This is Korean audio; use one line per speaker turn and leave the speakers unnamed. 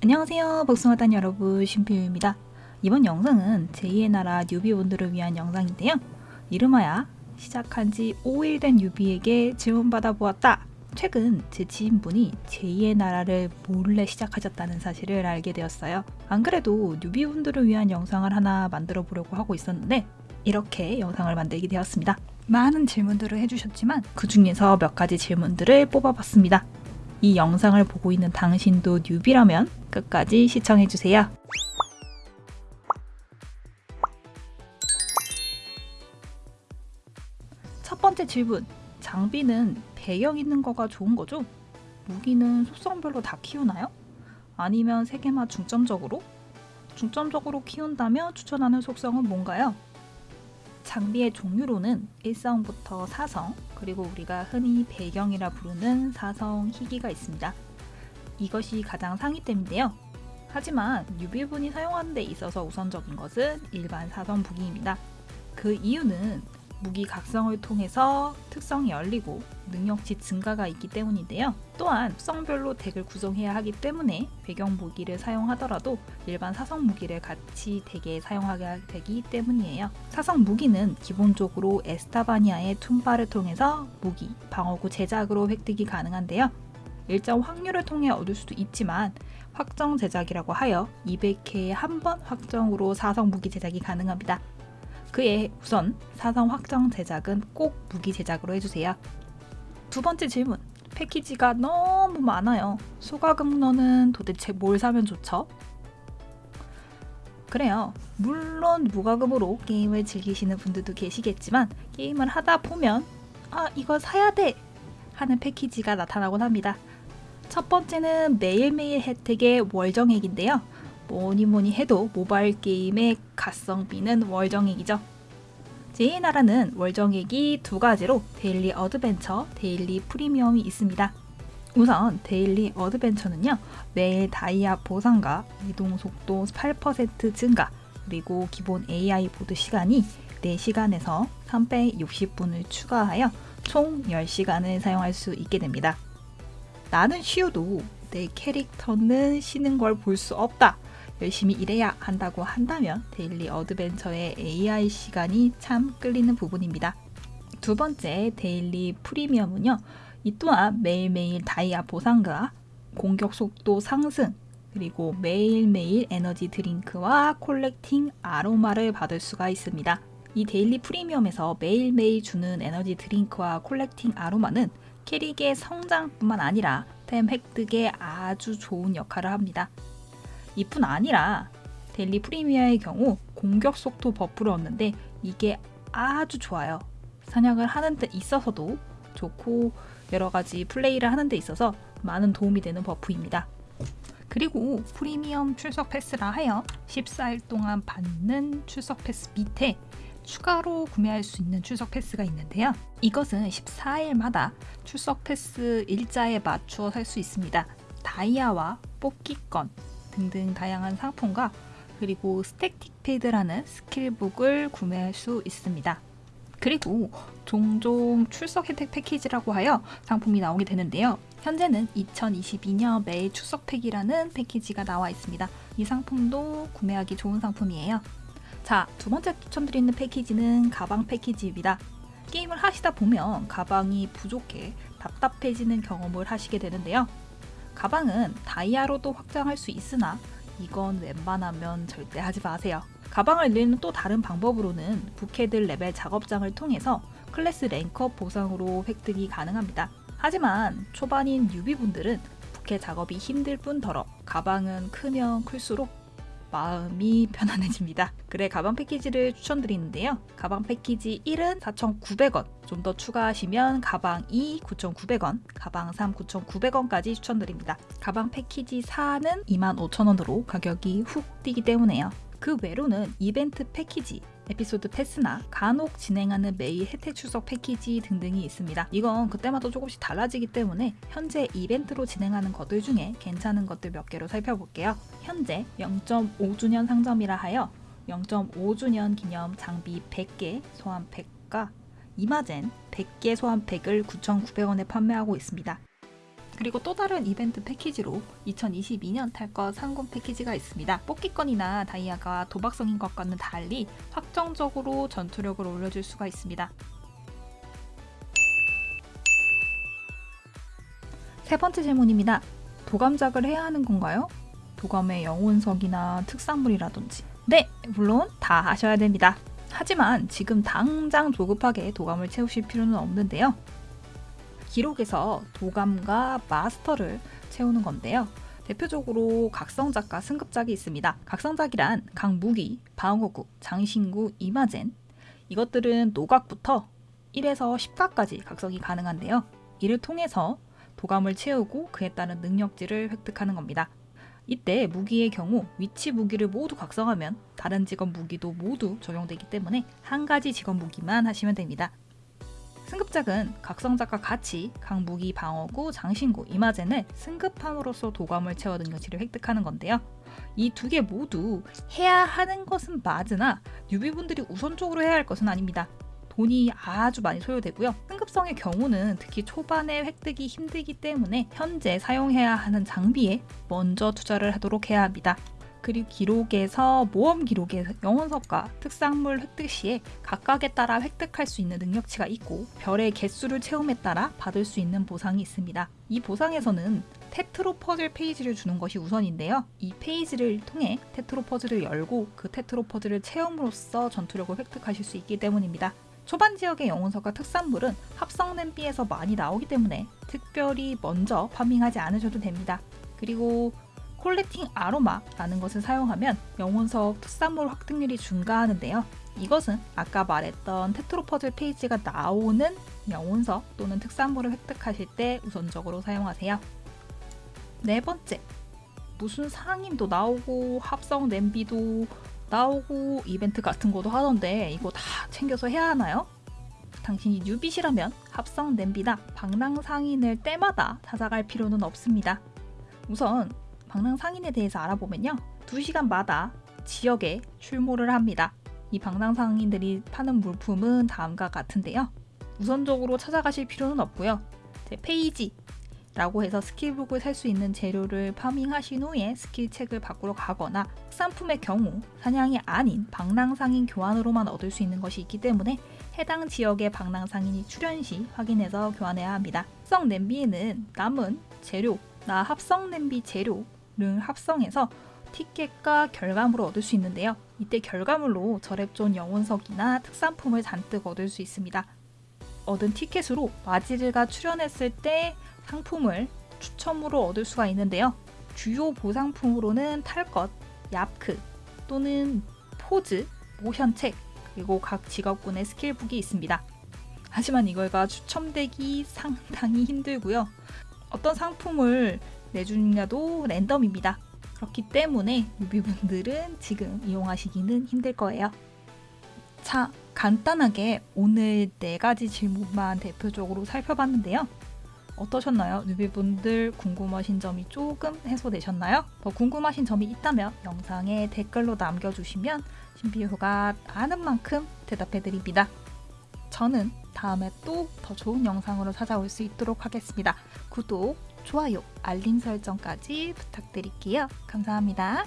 안녕하세요 복숭아단 여러분 신표유입니다. 이번 영상은 제2의 나라 뉴비분들을 위한 영상인데요. 이름하여 시작한 지 5일 된 뉴비에게 질문받아 보았다. 최근 제 지인분이 제2의 나라를 몰래 시작하셨다는 사실을 알게 되었어요. 안 그래도 뉴비분들을 위한 영상을 하나 만들어 보려고 하고 있었는데 이렇게 영상을 만들게 되었습니다. 많은 질문들을 해주셨지만 그 중에서 몇 가지 질문들을 뽑아봤습니다 이 영상을 보고 있는 당신도 뉴비라면 끝까지 시청해주세요. 첫 번째 질문. 장비는 배경 있는 거가 좋은 거죠? 무기는 속성별로 다 키우나요? 아니면 세 개만 중점적으로? 중점적으로 키운다면 추천하는 속성은 뭔가요? 장비의 종류로는 1성부터 4성, 그리고 우리가 흔히 배경이라 부르는 4성 희귀가 있습니다. 이것이 가장 상위템인데요. 하지만 뉴비분이 사용하는 데 있어서 우선적인 것은 일반 4성 무기입니다. 그 이유는 무기 각성을 통해서 특성이 열리고 능력치 증가가 있기 때문인데요. 또한 특성별로 덱을 구성해야 하기 때문에 배경 무기를 사용하더라도 일반 사성 무기를 같이 덱에 사용하게 되기 때문이에요. 사성 무기는 기본적으로 에스타바니아의 툼바를 통해서 무기, 방어구 제작으로 획득이 가능한데요. 일정 확률을 통해 얻을 수도 있지만 확정 제작이라고 하여 200회에 한 번 확정으로 사성 무기 제작이 가능합니다. 그에 우선 사성 확정 제작은 꼭 무기 제작으로 해주세요. 두 번째 질문. 패키지가 너무 많아요. 소가금러는 도대체 뭘 사면 좋죠? 그래요. 물론 무과금으로 게임을 즐기시는 분들도 계시겠지만 게임을 하다 보면 아 이거 사야 돼 하는 패키지가 나타나곤 합니다. 첫 번째는 매일매일 혜택의 월정액인데요. 뭐니 뭐니 해도 모바일 게임의 가성비는 월정액이죠. 제2의 나라는 월정액이 두 가지로 daily adventure, daily premium이 있습니다. 우선 daily adventure는요. 매일 다이아 보상과 이동 속도 8% 증가 그리고 기본 AI 모드 시간이 4시간에서 360분을 추가하여 총 10시간을 사용할 수 있게 됩니다. 나는 쉬어도 내 캐릭터는 쉬는 걸 볼 수 없다. 열심히 일해야 한다고 한다면 daily adventure의 AI 시간이 참 끌리는 부분입니다. 두 번째 daily premium은요. 이 또한 매일매일 다이아 보상과 공격 속도 상승 그리고 매일매일 에너지 드링크와 collecting 아로마를 받을 수가 있습니다. 이 daily premium에서 매일매일 주는 에너지 드링크와 collecting 아로마는 캐릭의 성장뿐만 아니라 템 획득에 아주 좋은 역할을 합니다. 이뿐 아니라 daily premium의 경우 공격 속도 버프를 얻는데 이게 아주 좋아요. 사냥을 하는 데 있어서도 좋고 여러 가지 플레이를 하는 데 있어서 많은 도움이 되는 버프입니다. 그리고 프리미엄 출석 패스라 하여 14일 동안 받는 출석 패스 밑에 추가로 구매할 수 있는 출석 패스가 있는데요. 이것은 14일마다 출석 패스 일자에 맞추어 살 수 있습니다. 다이아와 뽑기권, 등등 다양한 상품과 그리고 스택틱 패드라는 스킬북을 구매할 수 있습니다. 그리고 종종 출석 혜택 패키지라고 하여 상품이 나오게 되는데요. 현재는 2022년 매일 출석팩이라는 패키지가 나와 있습니다. 이 상품도 구매하기 좋은 상품이에요. 자, 두 번째 추천드리는 패키지는 가방 패키지입니다. 게임을 하시다 보면 가방이 부족해 답답해지는 경험을 하시게 되는데요. 가방은 다이아로도 확장할 수 있으나 이건 웬만하면 절대 하지 마세요. 가방을 늘리는 또 다른 방법으로는 부캐들 레벨 작업장을 통해서 클래스 rank up 보상으로 획득이 가능합니다. 하지만 초반인 뉴비분들은 부캐 작업이 힘들 뿐더러 가방은 크면 클수록 마음이 편안해집니다. 그래 가방 패키지를 추천드리는데요. 가방 패키지 1은 4,900원, 좀 더 추가하시면 가방 2 9,900원, 가방 3 9,900원까지 추천드립니다. 가방 패키지 4는 25,000원으로 가격이 훅 뛰기 때문에요. 그 외로는 이벤트 패키지, 에피소드 패스나 간혹 진행하는 매일 혜택 출석 패키지 등등이 있습니다. 이건 그때마다 조금씩 달라지기 때문에 현재 이벤트로 진행하는 것들 중에 괜찮은 것들 몇 개로 살펴볼게요. 현재 0.5주년 상점이라 하여 0.5주년 기념 장비 100개 소환팩과 이마젠 100개 소환팩을 9,900원에 판매하고 있습니다. 그리고 또 다른 이벤트 패키지로 2022년 탈것 상금 패키지가 있습니다. 뽑기권이나 다이아가 도박성인 것과는 달리 확정적으로 전투력을 올려줄 수가 있습니다. 세 번째 질문입니다. 도감작을 해야 하는 건가요? 도감의 영혼석이나 특산물이라든지. 네, 물론 다 하셔야 됩니다. 하지만 지금 당장 조급하게 도감을 채우실 필요는 없는데요. 기록에서 도감과 마스터를 채우는 건데요. 대표적으로 각성작과 승급작이 있습니다. 각성작이란 강무기, 방어구, 장신구, 이마젠 이것들은 노각부터 1에서 10각까지 각성이 가능한데요. 이를 통해서 도감을 채우고 그에 따른 능력치를 획득하는 겁니다. 이때 무기의 경우 위치 무기를 모두 각성하면 다른 직업 무기도 모두 적용되기 때문에 한 가지 직업 무기만 하시면 됩니다. 승급작은 각성작과 같이 각 무기 방어구, 장신구, 이마젠을 승급함으로써 도감을 채워 능력치를 획득하는 건데요. 이 두 개 모두 해야 하는 것은 맞으나 뉴비분들이 우선적으로 해야 할 것은 아닙니다. 돈이 아주 많이 소요되고요. 승급성의 경우는 특히 초반에 획득이 힘들기 때문에 현재 사용해야 하는 장비에 먼저 투자를 하도록 해야 합니다. 그리고 기록에서 모험 기록의 영혼석과 특산물 획득 시에 각각에 따라 획득할 수 있는 능력치가 있고 별의 개수를 채움에 따라 받을 수 있는 보상이 있습니다. 이 보상에서는 테트로 퍼즐 페이지를 주는 것이 우선인데요. 이 페이지를 통해 테트로 퍼즐을 열고 그 테트로 퍼즐을 채움으로써 전투력을 획득하실 수 있기 때문입니다. 초반 지역의 영혼석과 특산물은 합성된 B에서 많이 나오기 때문에 특별히 먼저 파밍하지 않으셔도 됩니다. 그리고 콜렉팅 아로마라는 것을 사용하면 영혼석 특산물 확득률이 증가하는데요. 이것은 아까 말했던 테트로퍼즐 페이지가 나오는 영혼석 또는 특산물을 획득하실 때 우선적으로 사용하세요. 네 번째, 무슨 상임도 나오고 합성 냄비도 나오고 이벤트 같은 것도 하던데 이거 다 챙겨서 해야 하나요? 당신이 뉴비시라면 합성 냄비나 방랑 상인을 때마다 찾아갈 필요는 없습니다. 우선 방랑 상인에 대해서 알아보면요. 2시간마다 지역에 출몰을 합니다. 이 방랑 상인들이 파는 물품은 다음과 같은데요. 우선적으로 찾아가실 필요는 없고요. 제 페이지 라고 해서 스킬북을 살 수 있는 재료를 파밍하신 후에 스킬책을 바꾸러 가거나 특산품의 경우 사냥이 아닌 방랑상인 교환으로만 얻을 수 있는 것이 있기 때문에 해당 지역의 방랑상인이 출현 시 확인해서 교환해야 합니다. 합성 냄비에는 남은 재료, 나 합성 냄비 재료 를 합성해서 티켓과 결과물을 얻을 수 있는데요. 이때 결과물로 절앱존 영혼석이나 특산품을 잔뜩 얻을 수 있습니다. 얻은 티켓으로 마지르가 출연했을 때 상품을 추첨으로 얻을 수가 있는데요. 주요 보상품으로는 탈것, 얍크 또는 포즈, 모션책 그리고 각 직업군의 스킬북이 있습니다. 하지만 이걸가 추첨되기 상당히 힘들고요. 어떤 상품을 내주느냐도 랜덤입니다. 그렇기 때문에 뉴비분들은 지금 이용하시기는 힘들 거예요. 자, 간단하게 오늘 네 가지 질문만 대표적으로 살펴봤는데요. 어떠셨나요? 뉴비분들 궁금하신 점이 조금 해소되셨나요? 더 궁금하신 점이 있다면 영상에 댓글로 남겨주시면 신비호가 아는 만큼 대답해드립니다. 저는 다음에 또 더 좋은 영상으로 찾아올 수 있도록 하겠습니다. 구독, 좋아요, 알림 설정까지 부탁드릴게요. 감사합니다.